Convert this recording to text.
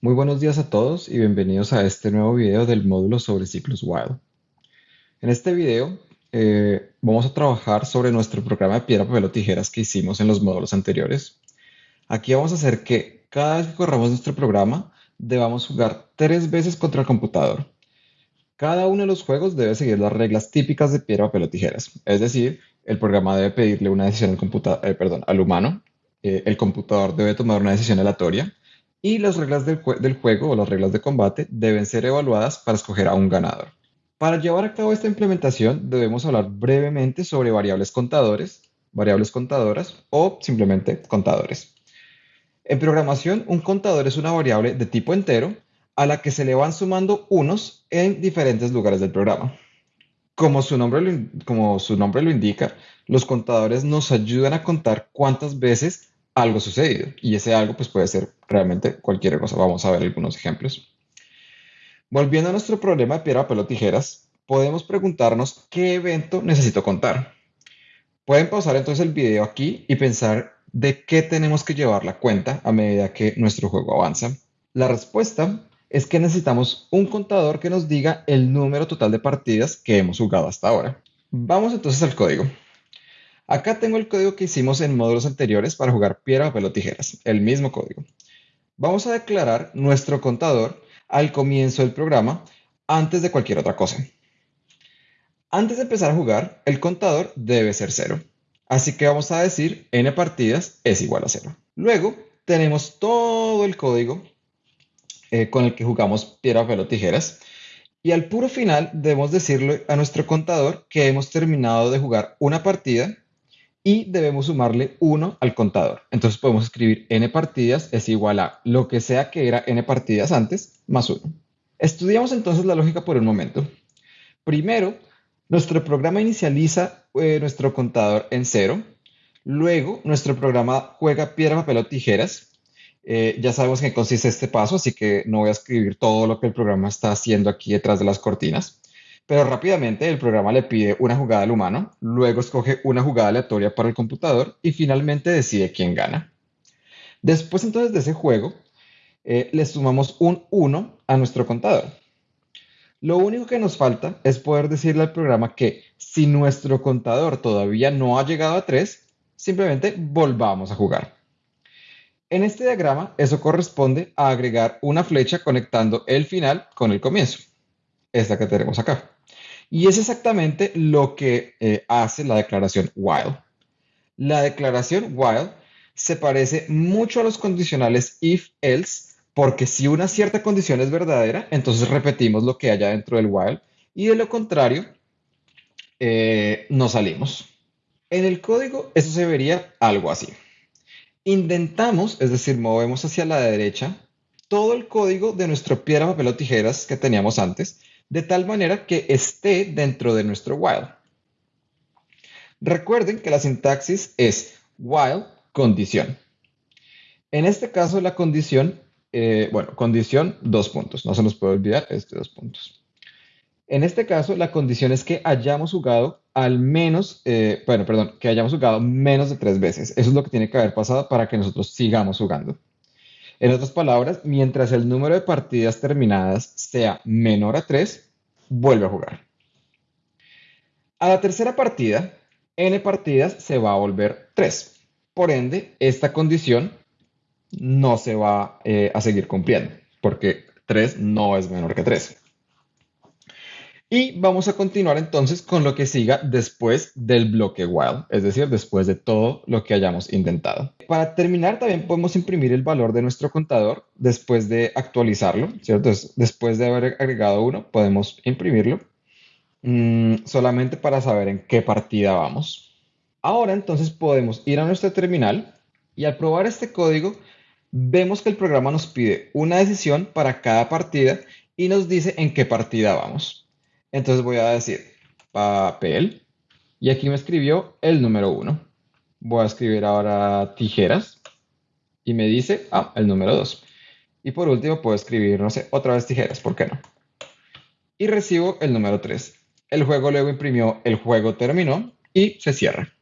Muy buenos días a todos y bienvenidos a este nuevo video del módulo sobre ciclos while. En este video eh, vamos a trabajar sobre nuestro programa de piedra, papel o tijeras que hicimos en los módulos anteriores. Aquí vamos a hacer que cada vez que corramos nuestro programa debamos jugar tres veces contra el computador. Cada uno de los juegos debe seguir las reglas típicas de piedra, papel o tijeras. Es decir, el programa debe pedirle una decisión al, eh, humano, eh, el computador debe tomar una decisión aleatoria y las reglas del, juego o las reglas de combate deben ser evaluadas para escoger a un ganador. Para llevar a cabo esta implementación debemos hablar brevemente sobre variables contadores, variables contadoras o simplemente contadores. En programación, un contador es una variable de tipo entero a la que se le van sumando unos en diferentes lugares del programa. Como su, nombre lo, como su nombre lo indica, los contadores nos ayudan a contar cuántas veces algo sucedido. Y ese algo pues puede ser realmente cualquier cosa. Vamos a ver algunos ejemplos. Volviendo a nuestro problema de piedra, papel o tijeras, podemos preguntarnos qué evento necesito contar. Pueden pausar entonces el video aquí y pensar de qué tenemos que llevar la cuenta a medida que nuestro juego avanza. La respuesta es que necesitamos un contador que nos diga el número total de partidas que hemos jugado hasta ahora. Vamos entonces al código. Acá tengo el código que hicimos en módulos anteriores para jugar piedra, papel o tijeras, el mismo código. Vamos a declarar nuestro contador al comienzo del programa antes de cualquier otra cosa. Antes de empezar a jugar, el contador debe ser cero. Así que vamos a decir n partidas es igual a cero. Luego tenemos todo el código eh, con el que jugamos piedra, papel o tijeras. Y al puro final debemos decirle a nuestro contador que hemos terminado de jugar una partida y debemos sumarle 1 al contador. Entonces podemos escribir n partidas es igual a lo que sea que era n partidas antes más 1. Estudiamos entonces la lógica por un momento. Primero, nuestro programa inicializa eh, nuestro contador en 0. Luego, nuestro programa juega piedra, papel o tijeras. Eh, ya sabemos en qué consiste este paso, así que no voy a escribir todo lo que el programa está haciendo aquí detrás de las cortinas. Pero rápidamente el programa le pide una jugada al humano, luego escoge una jugada aleatoria para el computador y finalmente decide quién gana. Después entonces de ese juego, eh, le sumamos un 1 a nuestro contador. Lo único que nos falta es poder decirle al programa que si nuestro contador todavía no ha llegado a 3, simplemente volvamos a jugar. En este diagrama, eso corresponde a agregar una flecha conectando el final con el comienzo, esta que tenemos acá. Y es exactamente lo que eh, hace la declaración while. La declaración while se parece mucho a los condicionales if, else, porque si una cierta condición es verdadera, entonces repetimos lo que haya dentro del while y de lo contrario, eh, no salimos. En el código eso se vería algo así. Indentamos, es decir, movemos hacia la derecha todo el código de nuestro piedra, papel o tijeras que teníamos antes de tal manera que esté dentro de nuestro while. Recuerden que la sintaxis es while condición. En este caso la condición, eh, bueno, condición dos puntos, no se nos puede olvidar este dos puntos. En este caso la condición es que hayamos jugado al menos, eh, bueno, perdón, que hayamos jugado menos de tres veces. Eso es lo que tiene que haber pasado para que nosotros sigamos jugando. En otras palabras, mientras el número de partidas terminadas sea menor a 3, vuelve a jugar. A la tercera partida, n partidas se va a volver 3. Por ende, esta condición no se va eh, a seguir cumpliendo, porque 3 no es menor que 3. Y vamos a continuar entonces con lo que siga después del bloque while, es decir, después de todo lo que hayamos intentado. Para terminar, también podemos imprimir el valor de nuestro contador después de actualizarlo, ¿cierto? después de haber agregado uno, podemos imprimirlo mm, solamente para saber en qué partida vamos. Ahora entonces podemos ir a nuestra terminal y al probar este código, vemos que el programa nos pide una decisión para cada partida y nos dice en qué partida vamos. Entonces voy a decir papel y aquí me escribió el número 1. Voy a escribir ahora tijeras y me dice, ah, el número 2. Y por último puedo escribir, no sé, otra vez tijeras, ¿por qué no? Y recibo el número 3. El juego luego imprimió, el juego terminó y se cierra.